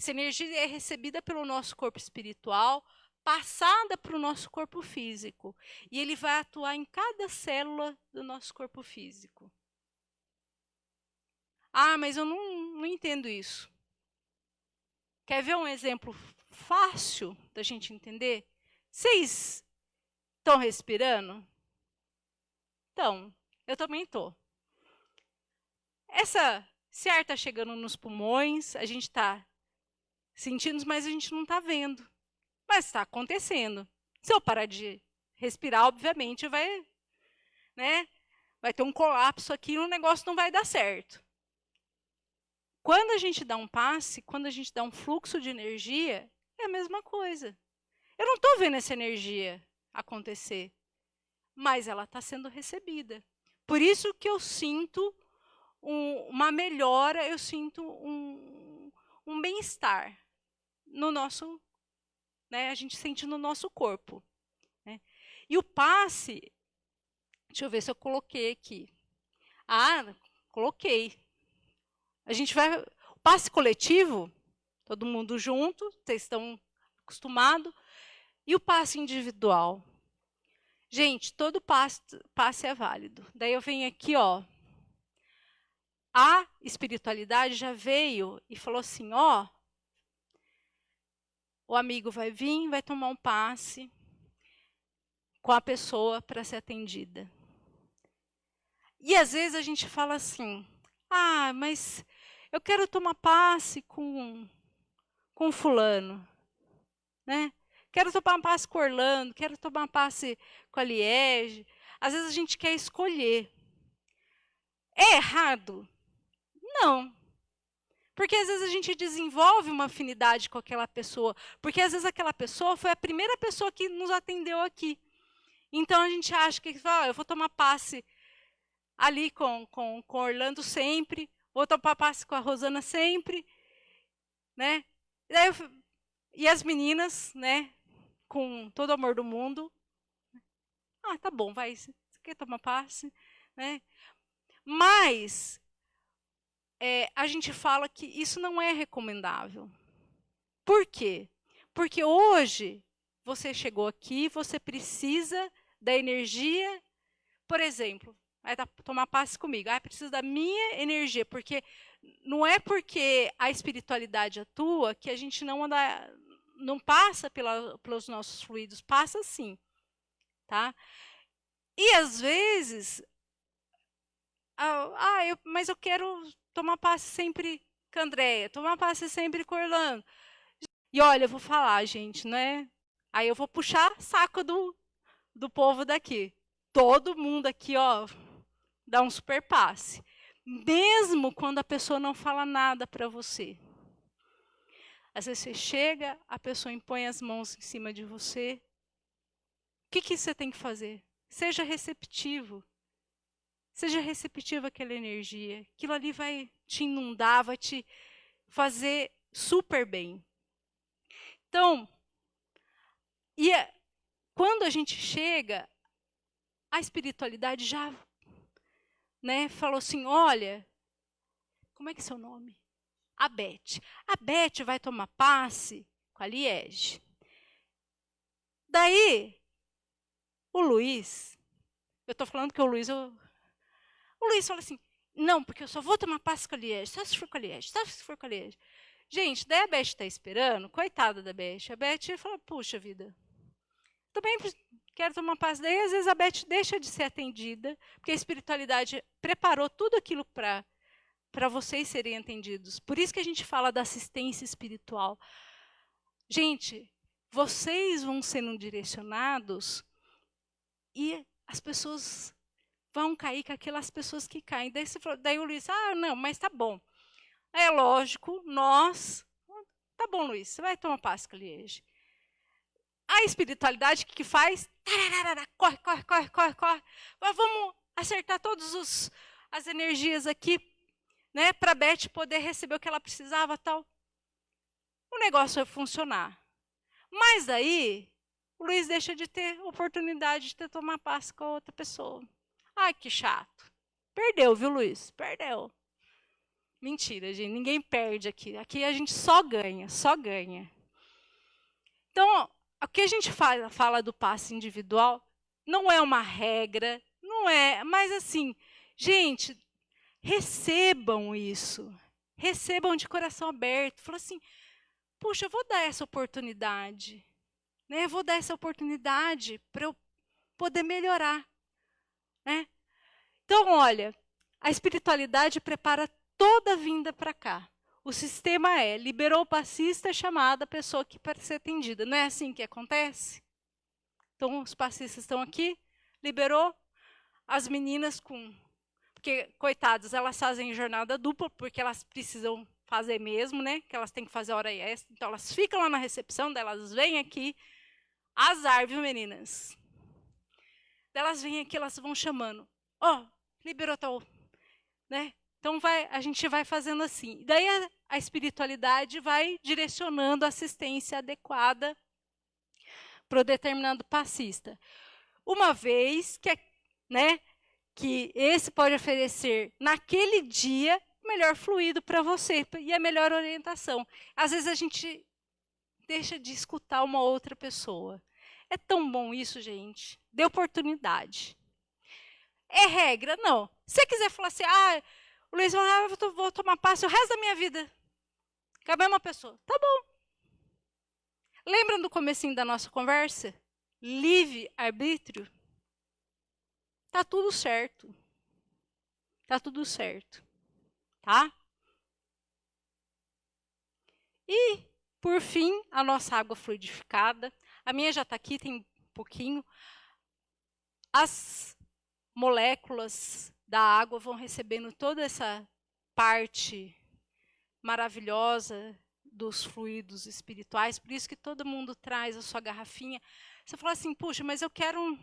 essa energia é recebida pelo nosso corpo espiritual, passada para o nosso corpo físico. E ele vai atuar em cada célula do nosso corpo físico. Ah, mas eu não, não entendo isso. Quer ver um exemplo fácil da gente entender? Vocês estão respirando? Então, eu também estou. Essa, se ar está chegando nos pulmões, a gente está sentindo, mas a gente não está vendo. Mas está acontecendo. Se eu parar de respirar, obviamente, vai, né, vai ter um colapso aqui e o negócio não vai dar certo. Quando a gente dá um passe, quando a gente dá um fluxo de energia, é a mesma coisa. Eu não estou vendo essa energia acontecer, mas ela está sendo recebida. Por isso que eu sinto um, uma melhora, eu sinto um, um bem-estar no nosso né, a gente sente no nosso corpo. Né? E o passe, deixa eu ver se eu coloquei aqui. Ah, coloquei. A gente vai. O passe coletivo, todo mundo junto, vocês estão acostumados. E o passe individual? Gente, todo passe, passe é válido. Daí eu venho aqui, ó. A espiritualidade já veio e falou assim: ó, o amigo vai vir, vai tomar um passe com a pessoa para ser atendida. E às vezes a gente fala assim: "Ah, mas eu quero tomar passe com com fulano", né? Quero tomar passe com Orlando, quero tomar passe com a Liege. Às vezes a gente quer escolher. É errado? Não. Porque às vezes a gente desenvolve uma afinidade com aquela pessoa, porque às vezes aquela pessoa foi a primeira pessoa que nos atendeu aqui. Então a gente acha que ah, eu vou tomar passe ali com, com, com Orlando sempre, vou tomar passe com a Rosana sempre, né? E, eu, e as meninas, né, com todo o amor do mundo, ah, tá bom, vai, você quer tomar passe, né? Mas é, a gente fala que isso não é recomendável. Por quê? Porque hoje você chegou aqui, você precisa da energia, por exemplo, vai tomar passe comigo, ah, precisa da minha energia, porque não é porque a espiritualidade atua que a gente não anda, não passa pela, pelos nossos fluidos, passa sim, tá? E às vezes, ah eu, mas eu quero tomar passe sempre com a Andréia, tomar passe sempre com o Orlando. E olha, eu vou falar, gente, né? Aí eu vou puxar saco do, do povo daqui. Todo mundo aqui, ó, dá um super passe. Mesmo quando a pessoa não fala nada para você. Às vezes você chega, a pessoa impõe as mãos em cima de você. O que, que você tem que fazer? Seja receptivo. Seja receptivo àquela energia. Aquilo ali vai te inundar, vai te fazer super bem. Então, e quando a gente chega, a espiritualidade já né, falou assim: olha, como é que é seu nome? A Beth. A Beth vai tomar passe com a Liege. Daí, o Luiz, eu estou falando que o Luiz eu o Luiz fala assim, não, porque eu só vou tomar passe com a Liege, só se for com a Liege, só se for com a Liege. Gente, daí a Beth está esperando, coitada da Beth. A Beth fala, puxa vida, também quero tomar passe. Daí, às vezes, a Beth deixa de ser atendida, porque a espiritualidade preparou tudo aquilo para para vocês serem atendidos. Por isso que a gente fala da assistência espiritual. Gente, vocês vão sendo direcionados e as pessoas vão cair com aquelas pessoas que caem. Daí, falou, daí o Luiz, ah, não, mas tá bom. É lógico, nós. Tá bom, Luiz, você vai tomar Páscoa Liege. A espiritualidade, que, que faz? Corre, corre, corre, corre, corre. Mas vamos acertar todas as energias aqui, né, para a Beth poder receber o que ela precisava tal. O negócio vai funcionar. Mas aí, o Luiz deixa de ter oportunidade de ter tomar passe com outra pessoa. Ai, que chato. Perdeu, viu, Luiz? Perdeu. Mentira, gente. Ninguém perde aqui. Aqui a gente só ganha, só ganha. Então, o que a gente fala, fala do passe individual não é uma regra, não é, mas assim, gente, recebam isso. Recebam de coração aberto. Fala assim, puxa, eu vou dar essa oportunidade. Né? Eu vou dar essa oportunidade para eu poder melhorar. Né? Então, olha, a espiritualidade prepara toda a vinda para cá. O sistema é, liberou o passista, é chamada a pessoa que para ser atendida. Não é assim que acontece? Então, os passistas estão aqui, liberou as meninas com... Porque, coitadas, elas fazem jornada dupla, porque elas precisam fazer mesmo, né? Que elas têm que fazer hora extra. Então, elas ficam lá na recepção, delas vêm aqui. Azar, viu, meninas? Delas vêm aqui, elas vão chamando. Ó, oh, liberou tal, né? Então, vai, a gente vai fazendo assim. Daí, a, a espiritualidade vai direcionando a assistência adequada para o determinado passista. Uma vez que, né, que esse pode oferecer, naquele dia, melhor fluido para você e a melhor orientação. Às vezes a gente deixa de escutar uma outra pessoa. É tão bom isso, gente. Dê oportunidade. É regra? Não. Se você quiser falar assim, ah, o Luiz eu vou tomar passe o resto da minha vida. Com a pessoa. Tá bom. Lembram do comecinho da nossa conversa? Livre arbítrio? Tá tudo certo. Tá tudo certo. Tá? E, por fim, a nossa água fluidificada. A minha já está aqui, tem um pouquinho. As moléculas da água vão recebendo toda essa parte maravilhosa dos fluidos espirituais, por isso que todo mundo traz a sua garrafinha. Você fala assim, puxa, mas eu quero um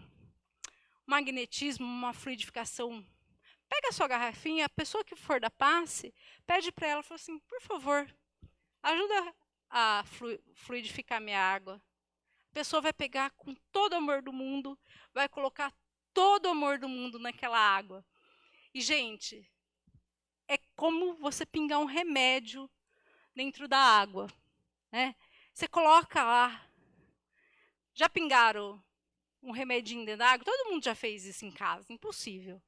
magnetismo, uma fluidificação. Pega a sua garrafinha, a pessoa que for da passe, pede para ela, fala assim, por favor, ajuda a fluidificar minha água. A pessoa vai pegar com todo o amor do mundo, vai colocar todo o amor do mundo naquela água. E, gente, é como você pingar um remédio dentro da água. Né? Você coloca lá. Já pingaram um remedinho dentro da água? Todo mundo já fez isso em casa. Impossível.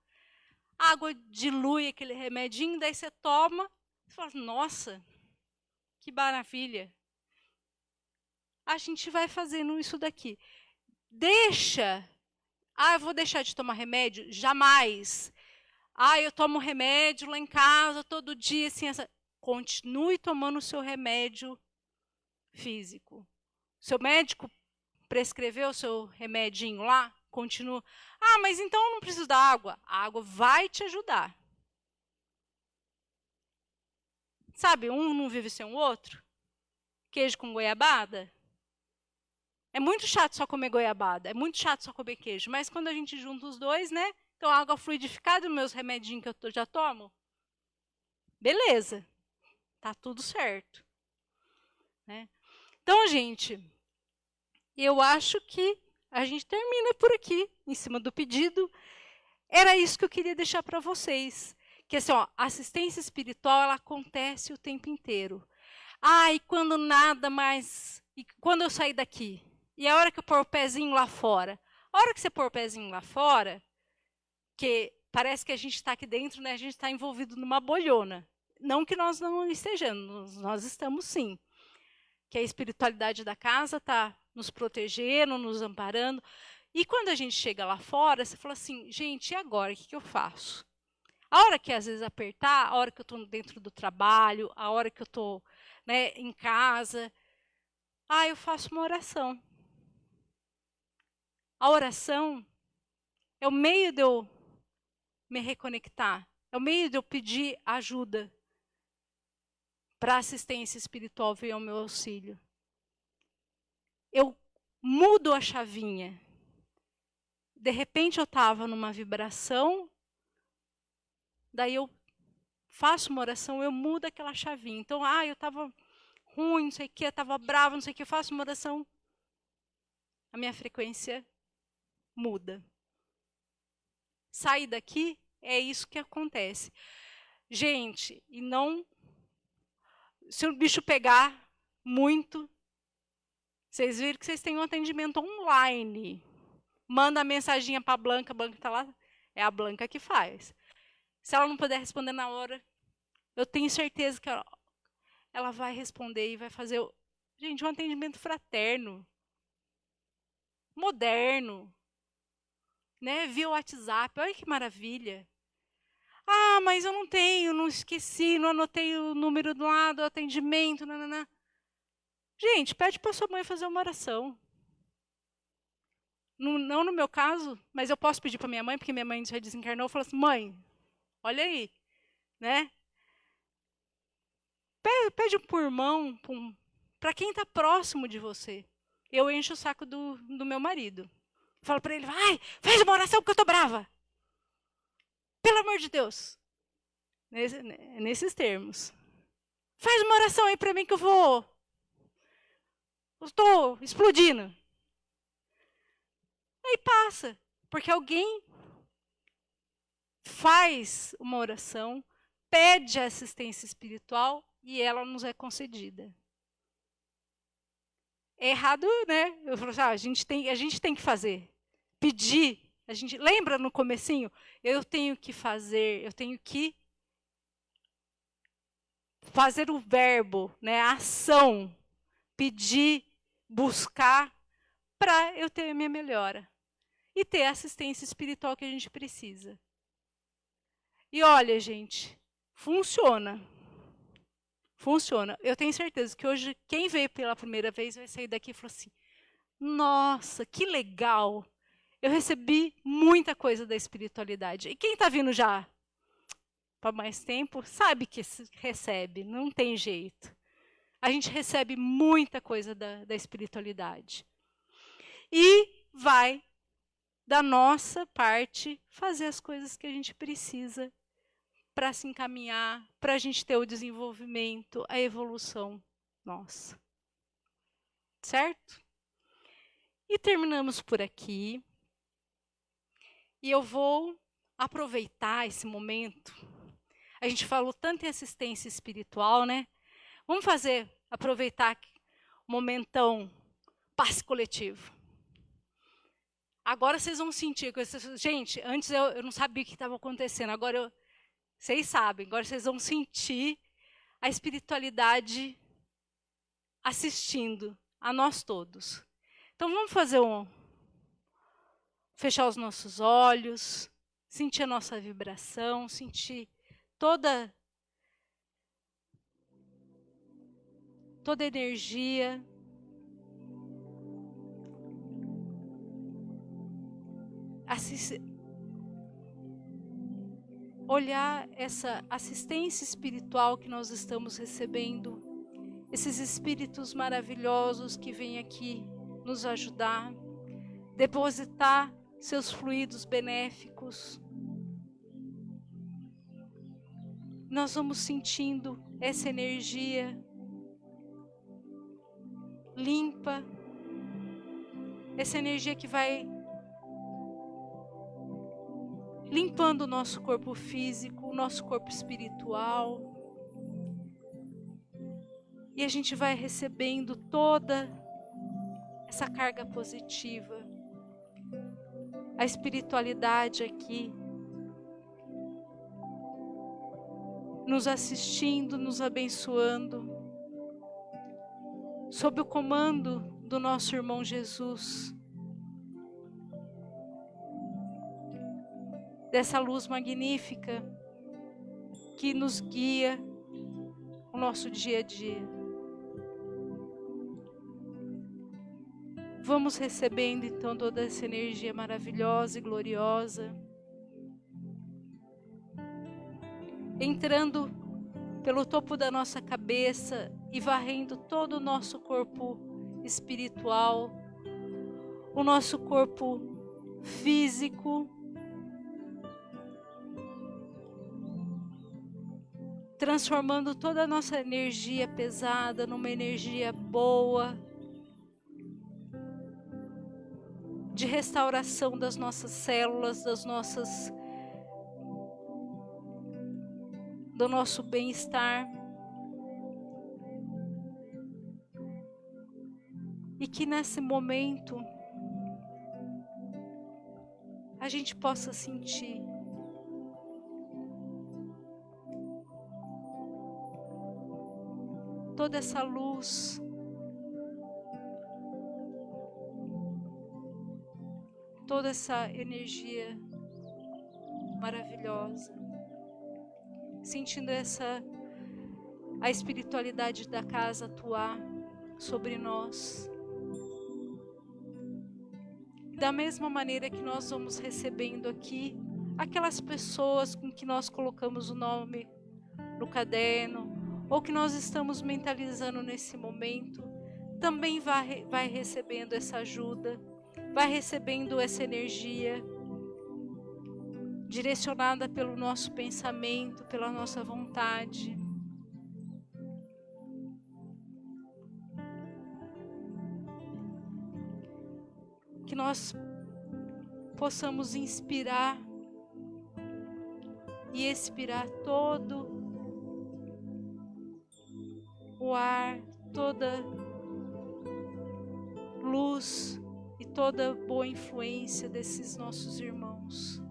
A água dilui aquele remedinho, daí você toma e fala, nossa, que maravilha. A gente vai fazendo isso daqui. Deixa. Ah, eu vou deixar de tomar remédio? Jamais. Ah, eu tomo remédio lá em casa todo dia, assim, essa... continue tomando o seu remédio físico. Seu médico prescreveu o seu remedinho lá, continua. Ah, mas então eu não preciso da água. A água vai te ajudar. Sabe, um não vive sem o outro? Queijo com goiabada? É muito chato só comer goiabada, é muito chato só comer queijo, mas quando a gente junta os dois, né? Então, água fluidificada, meus remedinhos que eu já tomo, beleza, tá tudo certo. Né? Então, gente, eu acho que a gente termina por aqui, em cima do pedido. Era isso que eu queria deixar para vocês. Que assim, ó, assistência espiritual ela acontece o tempo inteiro. Ah, e quando nada mais. E quando eu sair daqui? E a hora que eu pôr o pezinho lá fora? A hora que você pôr o pezinho lá fora, porque parece que a gente está aqui dentro, né, a gente está envolvido numa bolhona. Não que nós não estejamos, nós estamos sim. Que a espiritualidade da casa está nos protegendo, nos amparando. E quando a gente chega lá fora, você fala assim, gente, e agora? O que, que eu faço? A hora que às vezes apertar, a hora que eu estou dentro do trabalho, a hora que eu estou né, em casa, Ah, eu faço uma oração. A oração é o meio de eu me reconectar, é o meio de eu pedir ajuda para assistência espiritual vir ao meu auxílio. Eu mudo a chavinha. De repente eu estava numa vibração, daí eu faço uma oração, eu mudo aquela chavinha. Então, ah, eu estava ruim, não sei o que, estava bravo, não sei o que, eu faço uma oração, a minha frequência muda. Sair daqui, é isso que acontece. Gente, e não se o bicho pegar muito, vocês viram que vocês têm um atendimento online. Manda a mensaginha para a Blanca, a Blanca está lá, é a Blanca que faz. Se ela não puder responder na hora, eu tenho certeza que ela, ela vai responder e vai fazer, gente, um atendimento fraterno, moderno, né? Via WhatsApp, olha que maravilha. Ah, mas eu não tenho, não esqueci, não anotei o número do lado, o atendimento, nanana. Gente, pede para sua mãe fazer uma oração. Não no meu caso, mas eu posso pedir para minha mãe, porque minha mãe já desencarnou, falou assim, mãe, olha aí, né? Pede, pede por irmão, para quem está próximo de você. Eu encho o saco do, do meu marido. Falo para ele, vai, faz uma oração porque eu estou brava. Pelo amor de Deus. Nesse, nesses termos. Faz uma oração aí para mim que eu vou. Estou explodindo. Aí passa. Porque alguém faz uma oração, pede assistência espiritual e ela nos é concedida. É errado, né? Eu falo assim, ah, a, gente tem, a gente tem que fazer. Pedir a gente lembra no comecinho? Eu tenho que fazer, eu tenho que fazer o verbo, né, a ação, pedir, buscar para eu ter a minha melhora e ter a assistência espiritual que a gente precisa. E olha, gente, funciona. Funciona. Eu tenho certeza que hoje quem veio pela primeira vez vai sair daqui e falar assim: "Nossa, que legal! eu recebi muita coisa da espiritualidade. E quem está vindo já para mais tempo, sabe que recebe, não tem jeito. A gente recebe muita coisa da, da espiritualidade. E vai, da nossa parte, fazer as coisas que a gente precisa para se encaminhar, para a gente ter o desenvolvimento, a evolução nossa. Certo? E terminamos por aqui. E eu vou aproveitar esse momento. A gente falou tanto em assistência espiritual, né? Vamos fazer, aproveitar o momentão passe coletivo. Agora vocês vão sentir. Gente, antes eu, eu não sabia o que estava acontecendo. Agora eu, vocês sabem. Agora vocês vão sentir a espiritualidade assistindo a nós todos. Então vamos fazer um, fechar os nossos olhos, sentir a nossa vibração, sentir toda toda energia. Assist... Olhar essa assistência espiritual que nós estamos recebendo, esses espíritos maravilhosos que vêm aqui nos ajudar, depositar seus fluidos benéficos. Nós vamos sentindo essa energia limpa, essa energia que vai limpando o nosso corpo físico, o nosso corpo espiritual. E a gente vai recebendo toda essa carga positiva a espiritualidade aqui, nos assistindo, nos abençoando, sob o comando do nosso irmão Jesus. Dessa luz magnífica que nos guia o nosso dia a dia. Vamos recebendo então toda essa energia maravilhosa e gloriosa. Entrando pelo topo da nossa cabeça e varrendo todo o nosso corpo espiritual, o nosso corpo físico, transformando toda a nossa energia pesada numa energia boa, de restauração das nossas células, das nossas do nosso bem-estar. E que nesse momento a gente possa sentir toda essa luz. Toda essa energia maravilhosa. Sentindo essa a espiritualidade da casa atuar sobre nós. Da mesma maneira que nós vamos recebendo aqui aquelas pessoas com que nós colocamos o nome no caderno, ou que nós estamos mentalizando nesse momento, também vai, vai recebendo essa ajuda, vai recebendo essa energia direcionada pelo nosso pensamento, pela nossa vontade. Que nós possamos inspirar e expirar todo o ar, toda luz e toda boa influência desses nossos irmãos.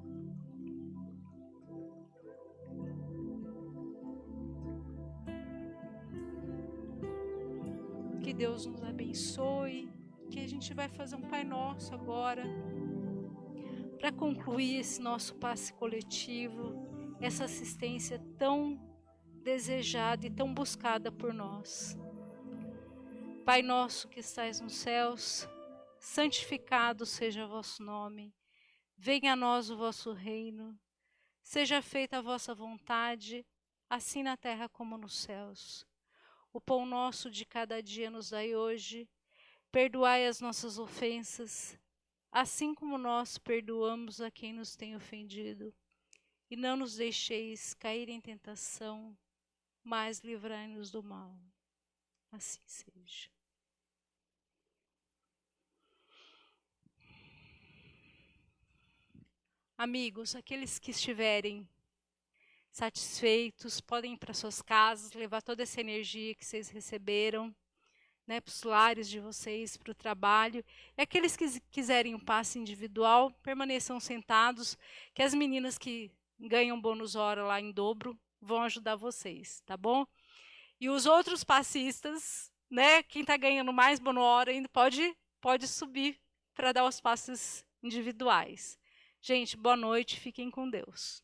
Que Deus nos abençoe, que a gente vai fazer um Pai Nosso agora, para concluir esse nosso passe coletivo, essa assistência tão desejada e tão buscada por nós. Pai nosso que estais nos céus, santificado seja o vosso nome. Venha a nós o vosso reino. Seja feita a vossa vontade, assim na terra como nos céus. O pão nosso de cada dia nos dai hoje. Perdoai as nossas ofensas, assim como nós perdoamos a quem nos tem ofendido. E não nos deixeis cair em tentação, mas livrai-nos do mal. Assim seja. Amigos, aqueles que estiverem satisfeitos, podem ir para suas casas, levar toda essa energia que vocês receberam, né, para os lares de vocês, para o trabalho. E aqueles que quiserem um passe individual, permaneçam sentados, que as meninas que ganham bônus hora lá em dobro vão ajudar vocês, tá bom? E os outros passistas, né, quem está ganhando mais bono hora ainda pode, pode subir para dar os passes individuais. Gente, boa noite, fiquem com Deus.